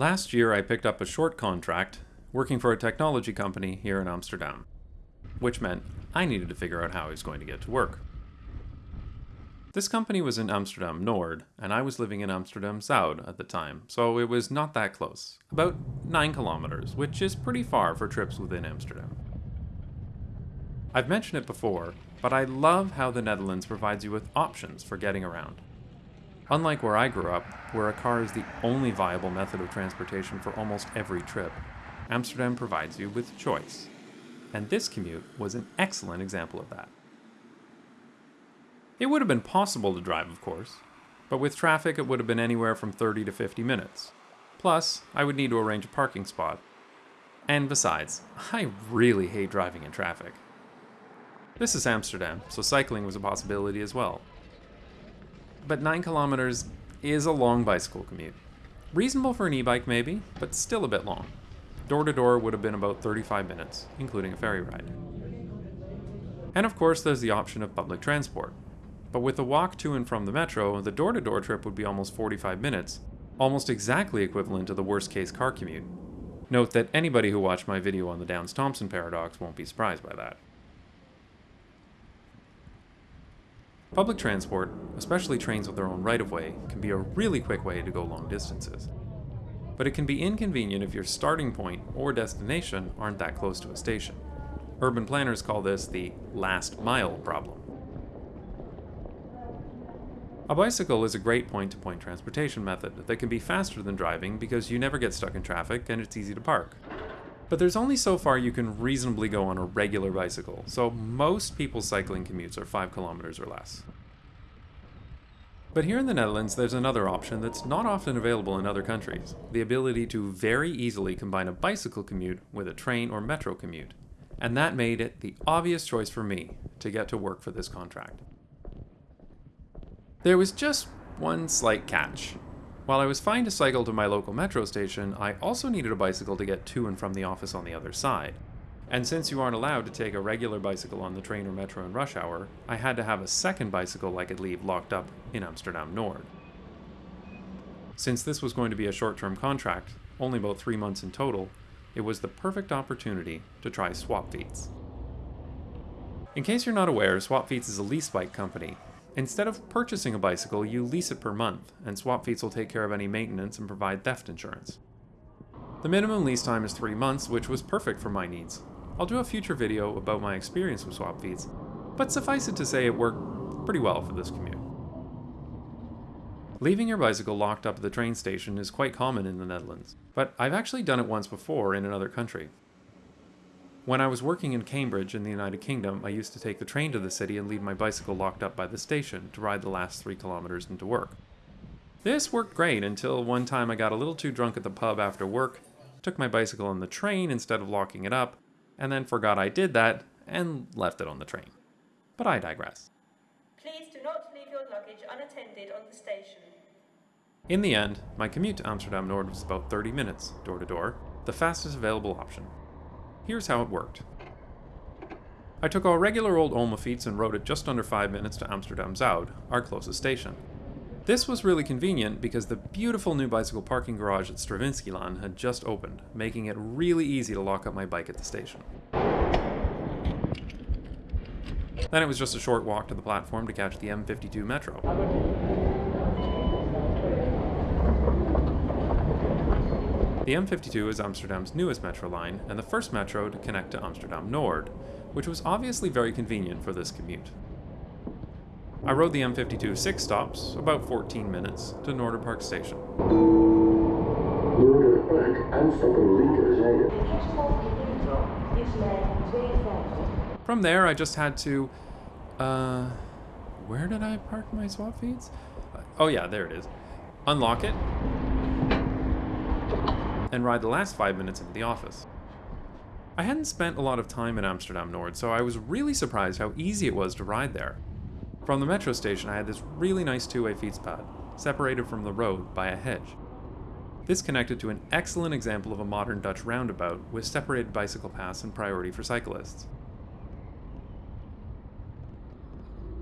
Last year I picked up a short contract working for a technology company here in Amsterdam, which meant I needed to figure out how I was going to get to work. This company was in Amsterdam Nord, and I was living in Amsterdam Zuid at the time, so it was not that close. About 9 kilometers, which is pretty far for trips within Amsterdam. I've mentioned it before, but I love how the Netherlands provides you with options for getting around. Unlike where I grew up, where a car is the only viable method of transportation for almost every trip, Amsterdam provides you with choice. And this commute was an excellent example of that. It would have been possible to drive, of course, but with traffic it would have been anywhere from 30 to 50 minutes. Plus, I would need to arrange a parking spot. And besides, I really hate driving in traffic. This is Amsterdam, so cycling was a possibility as well. But 9 kilometers is a long bicycle commute. Reasonable for an e-bike maybe, but still a bit long. Door to door would have been about 35 minutes, including a ferry ride. And of course there's the option of public transport. But with a walk to and from the metro, the door to door trip would be almost 45 minutes, almost exactly equivalent to the worst case car commute. Note that anybody who watched my video on the Downs-Thompson paradox won't be surprised by that. Public transport, especially trains with their own right-of-way, can be a really quick way to go long distances. But it can be inconvenient if your starting point or destination aren't that close to a station. Urban planners call this the last mile problem. A bicycle is a great point-to-point -point transportation method that can be faster than driving because you never get stuck in traffic and it's easy to park. But there's only so far you can reasonably go on a regular bicycle, so most people's cycling commutes are 5 kilometers or less. But here in the Netherlands, there's another option that's not often available in other countries, the ability to very easily combine a bicycle commute with a train or metro commute. And that made it the obvious choice for me to get to work for this contract. There was just one slight catch, while I was fine to cycle to my local metro station, I also needed a bicycle to get to and from the office on the other side. And since you aren't allowed to take a regular bicycle on the train or metro in rush hour, I had to have a second bicycle I could leave locked up in Amsterdam Nord. Since this was going to be a short-term contract, only about three months in total, it was the perfect opportunity to try Swapfiets. In case you're not aware, Swapfiets is a lease bike company Instead of purchasing a bicycle, you lease it per month, and Swapfiets will take care of any maintenance and provide theft insurance. The minimum lease time is 3 months, which was perfect for my needs. I'll do a future video about my experience with Swapfiets, but suffice it to say it worked pretty well for this commute. Leaving your bicycle locked up at the train station is quite common in the Netherlands, but I've actually done it once before in another country. When I was working in Cambridge in the United Kingdom, I used to take the train to the city and leave my bicycle locked up by the station to ride the last three kilometers into work. This worked great until one time I got a little too drunk at the pub after work, took my bicycle on the train instead of locking it up, and then forgot I did that and left it on the train. But I digress. Please do not leave your luggage unattended on the station. In the end, my commute to Amsterdam Nord was about 30 minutes, door to door, the fastest available option. Here's how it worked. I took our regular old Oma Fiets and rode it just under 5 minutes to Amsterdam Zuid, our closest station. This was really convenient because the beautiful new bicycle parking garage at Stravinskylaan had just opened, making it really easy to lock up my bike at the station. Then it was just a short walk to the platform to catch the M52 Metro. The M52 is Amsterdam's newest metro line and the first metro to connect to Amsterdam Nord, which was obviously very convenient for this commute. I rode the M52 six stops, about 14 minutes, to Noorderpark station. From there, I just had to, uh, where did I park my Swapfiets? Oh yeah, there it is. Unlock it, and ride the last five minutes into the office. I hadn't spent a lot of time in Amsterdam Nord, so I was really surprised how easy it was to ride there. From the metro station, I had this really nice two-way fietspad, separated from the road by a hedge. This connected to an excellent example of a modern Dutch roundabout with separated bicycle paths and priority for cyclists.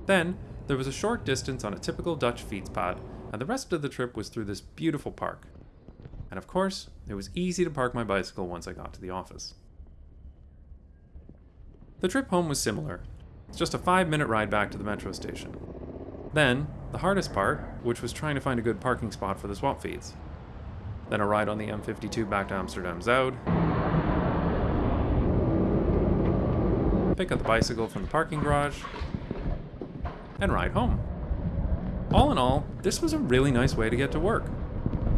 Then, there was a short distance on a typical Dutch fietspad, and the rest of the trip was through this beautiful park. And of course, it was easy to park my bicycle once I got to the office. The trip home was similar. It's just a five minute ride back to the metro station. Then, the hardest part, which was trying to find a good parking spot for the Swapfiets. Then a ride on the M52 back to Amsterdam Zuid. Pick up the bicycle from the parking garage. And ride home. All in all, this was a really nice way to get to work.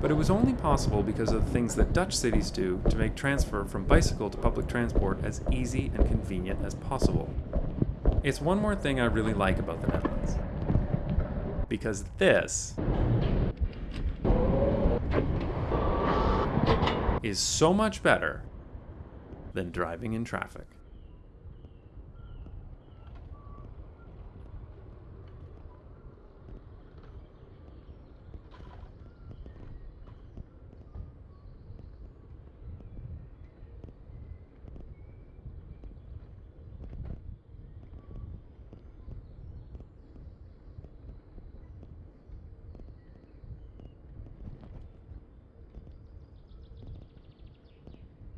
But it was only possible because of the things that Dutch cities do to make transfer from bicycle to public transport as easy and convenient as possible. It's one more thing I really like about the Netherlands. Because this is so much better than driving in traffic.